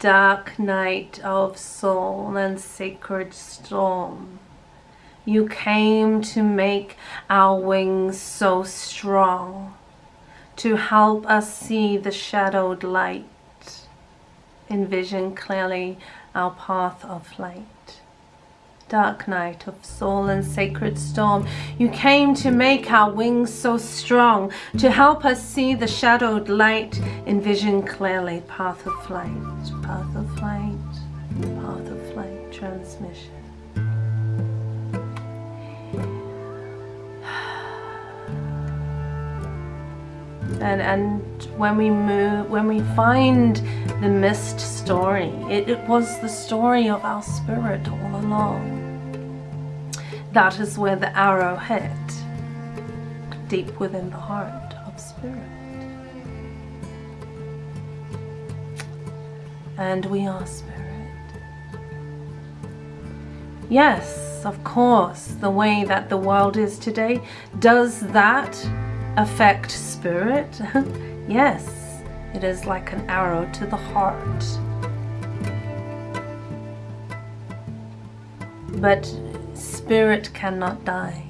dark night of soul and sacred storm. You came to make our wings so strong, to help us see the shadowed light, envision clearly our path of flight dark night of soul and sacred storm. You came to make our wings so strong, to help us see the shadowed light, envision clearly path of flight, path of flight, path of flight, transmission. And, and when we move, when we find the mist story, it, it was the story of our spirit all along. That is where the arrow hit, deep within the heart of spirit. And we are spirit. Yes, of course, the way that the world is today, does that affect spirit? yes, it is like an arrow to the heart. But Spirit cannot die,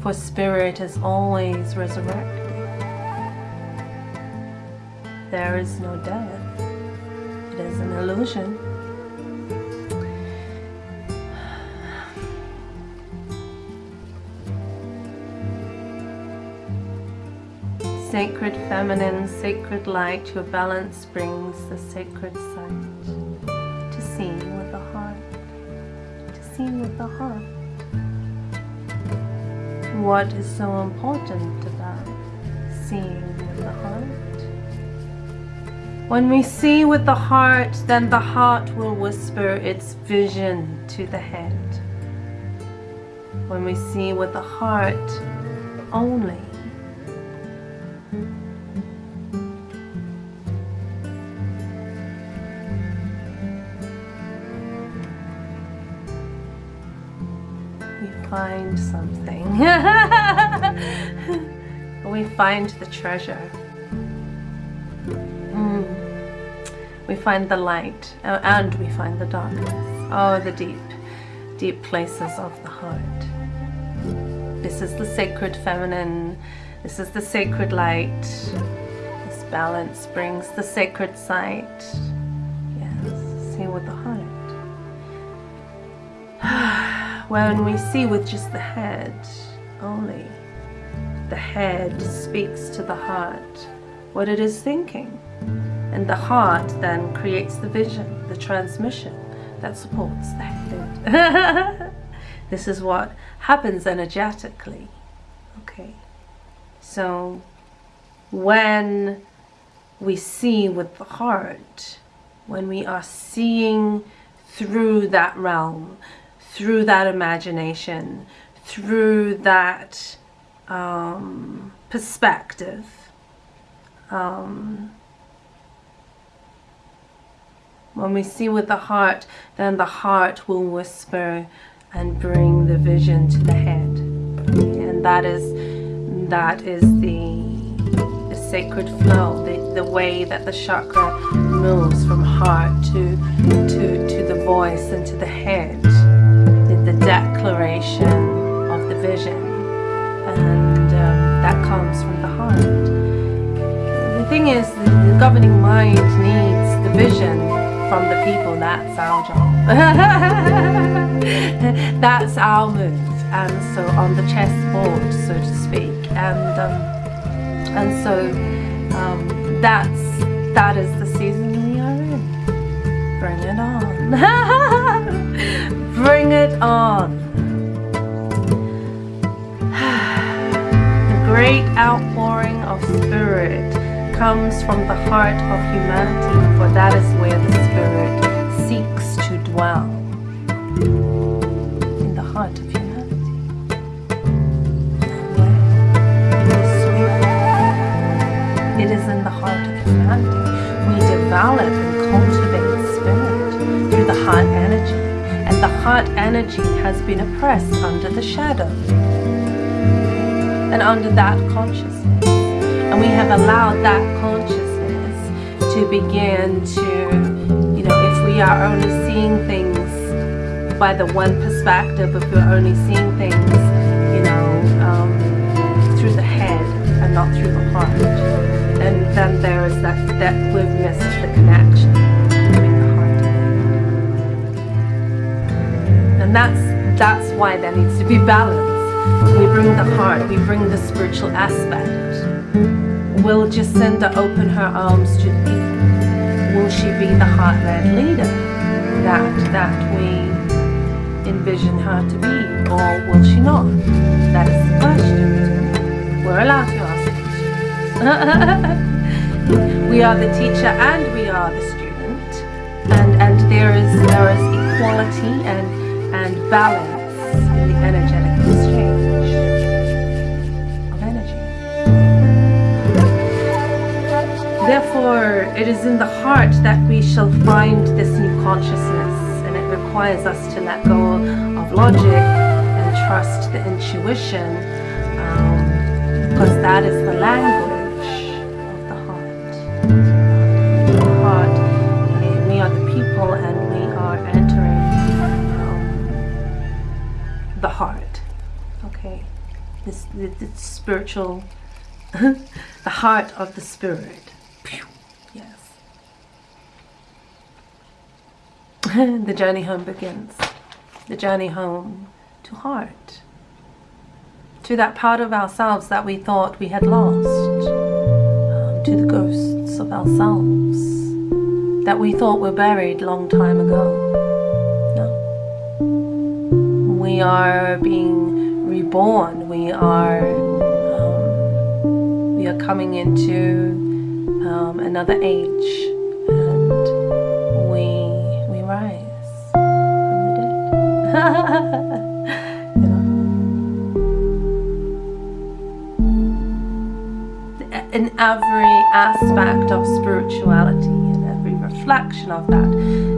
for spirit is always resurrected. There is no death. It is an illusion. Sacred feminine, sacred light, your balance brings the sacred sight to see with the heart. To see with the heart. What is so important about seeing with the heart? When we see with the heart, then the heart will whisper its vision to the head. When we see with the heart only, find something. we find the treasure. Mm. We find the light and we find the darkness. Oh, the deep, deep places of the heart. This is the sacred feminine. This is the sacred light. This balance brings the sacred sight. Yes, see with the heart when we see with just the head only. The head speaks to the heart what it is thinking. And the heart then creates the vision, the transmission that supports the head. this is what happens energetically. Okay. So when we see with the heart, when we are seeing through that realm, through that imagination, through that um, perspective. Um, when we see with the heart, then the heart will whisper and bring the vision to the head. And that is that is the, the sacred flow, the, the way that the chakra moves from heart to, to, to the voice and to the head of the vision and um, that comes from the heart. The thing is, the governing mind needs the vision from the people, that's our job. that's our move, and so on the chessboard, so to speak, and um, and so um, that's that is the season we are in. Bring it on. Bring it on. Outpouring of spirit comes from the heart of humanity, for that is where the spirit seeks to dwell. In the heart of humanity. It is in the heart of humanity. We develop and cultivate spirit through the heart energy and the heart energy has been oppressed under the shadow and under that consciousness. And we have allowed that consciousness to begin to you know, if we are only seeing things by the one perspective, if we're only seeing things, you know, um, through the head and not through the heart, then then there is that that we've missed the connection and. And that's that's why there needs to be balance. We bring the heart, we bring the spiritual aspect. Will Jacinda open her arms to the people? Will she be the heart-led leader that that we envision her to be, or will she not? That is the question. We're allowed to ask questions. we are the teacher and we are the student, and and there is there is equality and and balance in the energetic Therefore, it is in the heart that we shall find this new consciousness and it requires us to let go of logic and trust the intuition um, because that is the language of the heart. The heart, we are the people and we are entering um, the heart. Okay, this, this spiritual, the heart of the spirit. the journey home begins. The journey home to heart. To that part of ourselves that we thought we had lost. Um, to the ghosts of ourselves that we thought were buried long time ago. No. We are being reborn. We are um, we are coming into um, another age in every aspect of spirituality and every reflection of that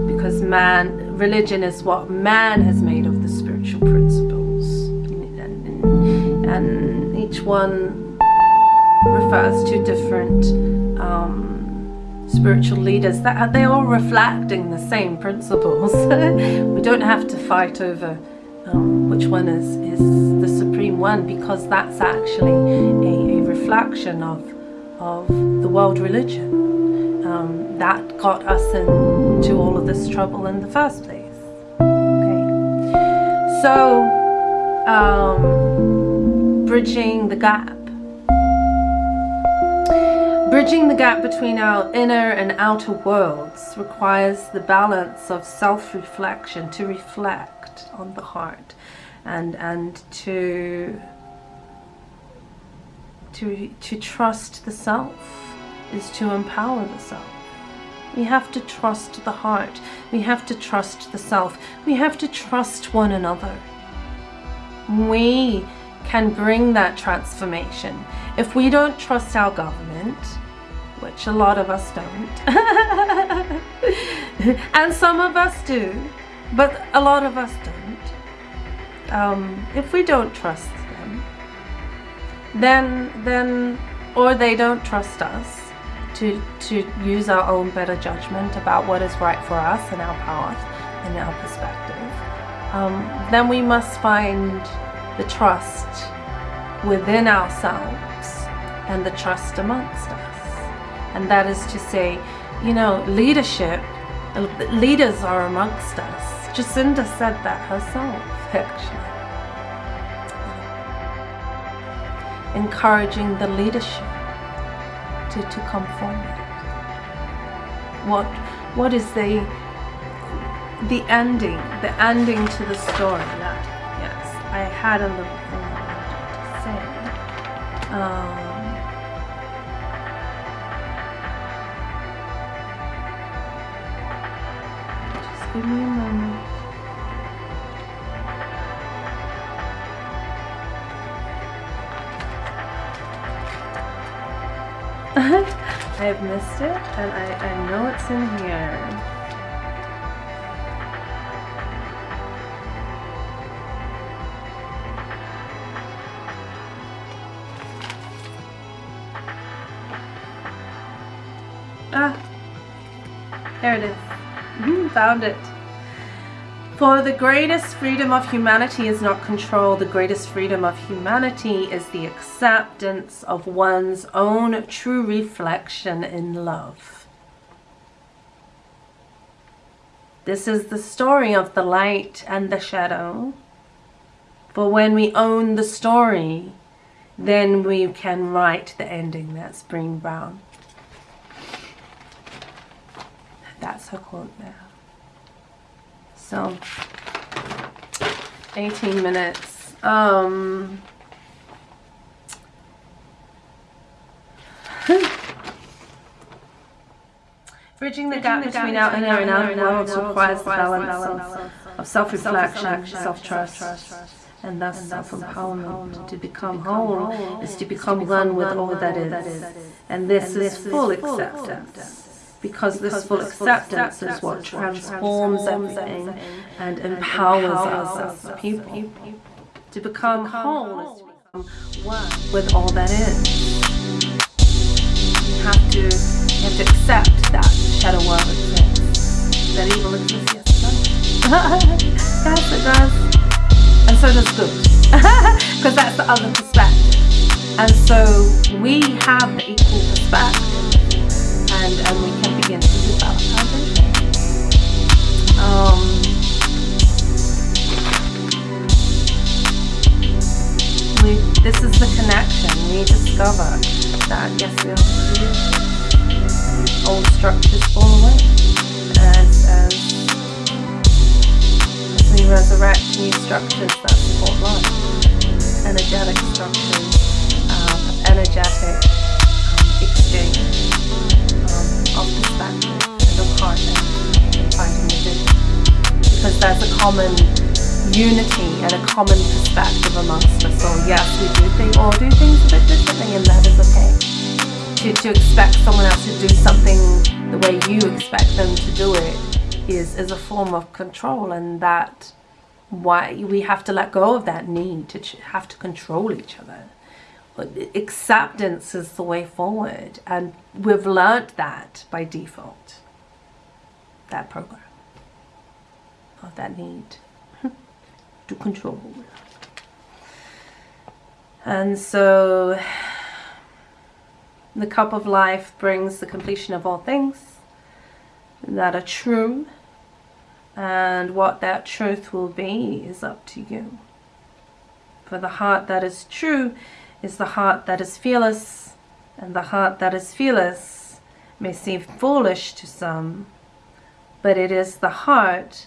because man religion is what man has made of the spiritual principles. And, and each one refers to different um, spiritual leaders that they're all reflecting the same principles. We don't have to fight over um, which one is, is the supreme one because that's actually a, a reflection of of the world religion. Um, that got us into all of this trouble in the first place. Okay. So um, bridging the gap Bridging the gap between our inner and outer worlds requires the balance of self-reflection to reflect on the heart and and to to to trust the self is to empower the self. We have to trust the heart. We have to trust the self. We have to trust one another. We can bring that transformation. If we don't trust our government, which a lot of us don't. and some of us do, but a lot of us don't. Um, if we don't trust them, then, then, or they don't trust us to, to use our own better judgment about what is right for us and our path and our perspective, um, then we must find the trust within ourselves and the trust amongst us and that is to say, you know, leadership, leaders are amongst us. Jacinda said that herself, actually. Encouraging the leadership to, to come forward. What, what is the, the ending, the ending to the story that, yes, I had a little thing to say. Um, Give me a moment. I've missed it and I, I know it's in here. Found it. For the greatest freedom of humanity is not control. The greatest freedom of humanity is the acceptance of one's own true reflection in love. This is the story of the light and the shadow. For when we own the story, then we can write the ending. That's Brené Brown. That's her quote there. So, 18 minutes. Um, Bridging the gap between our inner and outer worlds requires the balance of self-reflection, self-trust, and thus self-empowerment. To become whole is to become one with all that is, and this is full acceptance because this full acceptance is what transforms everything and empowers us as people. To become whole is to become one with all that is. You have to, you have to accept that shadow world exists, that evil exists. Yes, yes, it does. And so does good, because that's the other perspective. And so we have the equal perspective, and and we can We, this is the connection. We discover that yes, we are old structures fall away as, as, as we resurrect new structures that support life, energetic structures, um, energetic um, exchange um, of perspective and of heart and finding the vision. Because there's a common unity and a common perspective amongst us all. Yes, we do think all do things a bit differently and that is okay. To, to expect someone else to do something the way you expect them to do it is, is a form of control and that why we have to let go of that need to have to control each other acceptance is the way forward and we've learned that by default that program of that need to control. And so the cup of life brings the completion of all things that are true and what that truth will be is up to you. For the heart that is true is the heart that is fearless, and the heart that is fearless may seem foolish to some, but it is the heart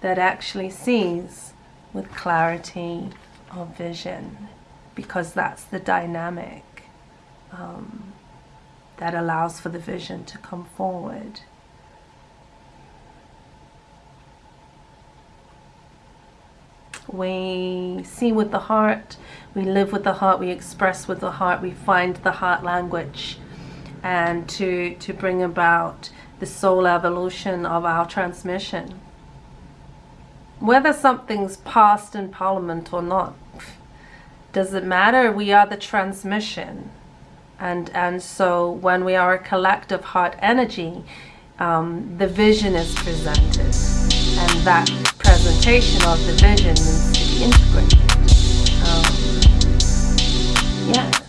that actually sees with clarity of vision, because that's the dynamic um, that allows for the vision to come forward. We see with the heart, we live with the heart, we express with the heart, we find the heart language and to, to bring about the soul evolution of our transmission. Whether something's passed in parliament or not, does it matter? We are the transmission. And, and so when we are a collective heart energy, um, the vision is presented. And that presentation of the vision needs to be integrated. Um, yes.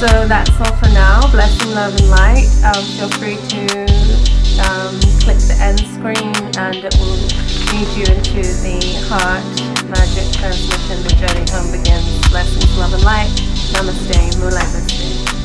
So that's all for now. Blessing, love and light. Um, feel free to um, click the end screen and it will lead you into the heart magic transmission. The journey home begins. Blessings, love and light. Namaste. moonlight Mulai